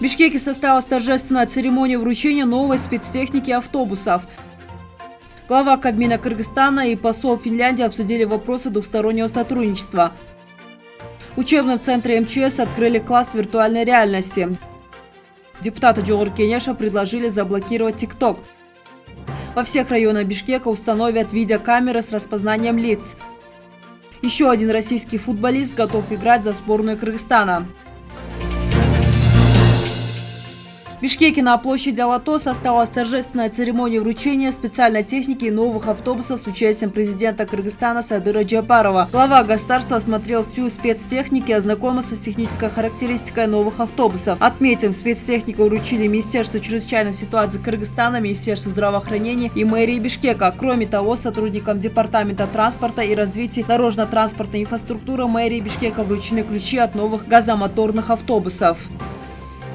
Бишкеке состоялась торжественная церемония вручения новой спецтехники автобусов. Глава Кабмина Кыргызстана и посол Финляндии обсудили вопросы двухстороннего сотрудничества. В учебном центре МЧС открыли класс виртуальной реальности. Депутаты Джогур Кенеша предложили заблокировать ТикТок. Во всех районах Бишкека установят видеокамеры с распознанием лиц. Еще один российский футболист готов играть за сборную Кыргызстана. В Бишкеке на площади Алато состоялась торжественная церемония вручения специальной техники и новых автобусов с участием президента Кыргызстана Садыра Джапарова. Глава государства осмотрел всю спецтехнику и ознакомился с технической характеристикой новых автобусов. Отметим, спецтехнику вручили Министерство чрезвычайных ситуаций Кыргызстана, Министерство здравоохранения и мэрии Бишкека. Кроме того, сотрудникам Департамента транспорта и развития дорожно-транспортной инфраструктуры мэрии Бишкека вручены ключи от новых газомоторных автобусов.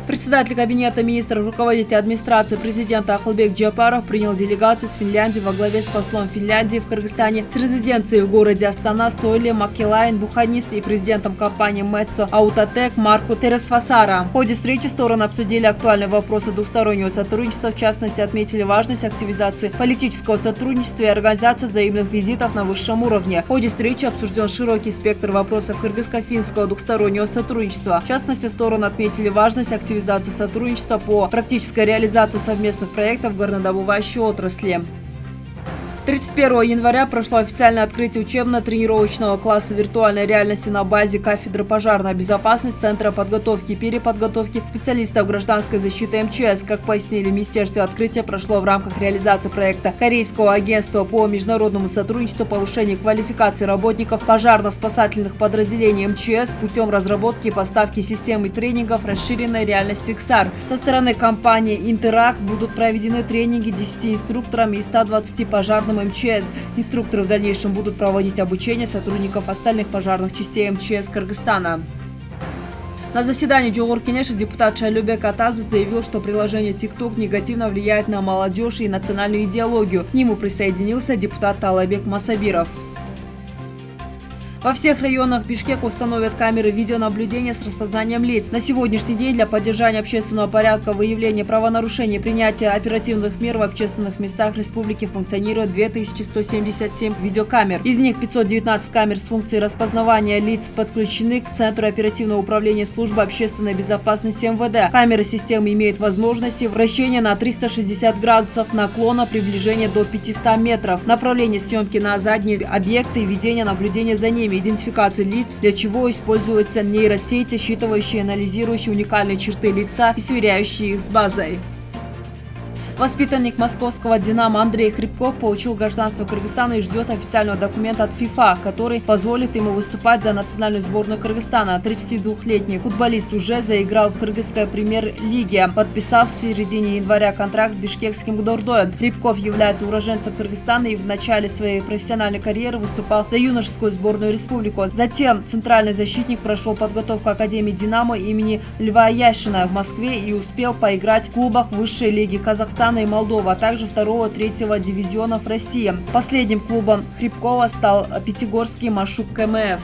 Председатель Кабинета министров, руководитель администрации президента Ахлбек Джапаров принял делегацию с Финляндии во главе с послом Финляндии в Кыргызстане с резиденцией в городе Астана Сойли Макелайн, буханист и президентом компании Мэтсо Аутотек Марку Тересфасара. В ходе встречи стороны обсудили актуальные вопросы двухстороннего сотрудничества, в частности отметили важность активизации политического сотрудничества и организации взаимных визитов на высшем уровне. В ходе встречи обсужден широкий спектр вопросов кыргызско-финского двухстороннего сотрудничества. В частности, стороны отметили важность активизации активизации сотрудничества по практической реализации совместных проектов в горнодобывающей отрасли. 31 января прошло официальное открытие учебно-тренировочного класса виртуальной реальности на базе кафедры пожарной безопасности Центра подготовки и переподготовки специалистов гражданской защиты МЧС. Как пояснили в Министерстве, открытие прошло в рамках реализации проекта Корейского агентства по международному сотрудничеству повышения квалификации работников пожарно-спасательных подразделений МЧС путем разработки и поставки системы тренингов расширенной реальности XR. Со стороны компании Интеракт будут проведены тренинги 10 инструкторам и 120 пожарным пожарным МЧС. Инструкторы в дальнейшем будут проводить обучение сотрудников остальных пожарных частей МЧС Кыргызстана. На заседании Джолор Кенеша депутат Шайлюбек Атазов заявил, что приложение TikTok негативно влияет на молодежь и национальную идеологию. К нему присоединился депутат Талайбек Масабиров. Во всех районах Бишкека установят камеры видеонаблюдения с распознанием лиц. На сегодняшний день для поддержания общественного порядка, выявления правонарушений, принятия оперативных мер в общественных местах республики функционирует 2177 видеокамер. Из них 519 камер с функцией распознавания лиц подключены к Центру оперативного управления службы общественной безопасности МВД. Камеры системы имеют возможности вращения на 360 градусов наклона, приближения до 500 метров, направление съемки на задние объекты и ведение наблюдения за ними идентификации лиц, для чего используются нейросети, считывающие и анализирующие уникальные черты лица и сверяющие их с базой. Воспитанник московского «Динамо» Андрей Хребков получил гражданство Кыргызстана и ждет официального документа от ФИФА, который позволит ему выступать за национальную сборную Кыргызстана. 32-летний футболист уже заиграл в кыргызской премьер-лиге, подписав в середине января контракт с бишкекским Гдордоем. Хребков является уроженцем Кыргызстана и в начале своей профессиональной карьеры выступал за юношескую сборную республику. Затем центральный защитник прошел подготовку Академии «Динамо» имени Льва Яшина в Москве и успел поиграть в клубах высшей лиги Казахстана Казахстана и Молдова, а также второго-третьего дивизионов России. Последним клубом Хребкова стал Пятигорский Машук КМФ.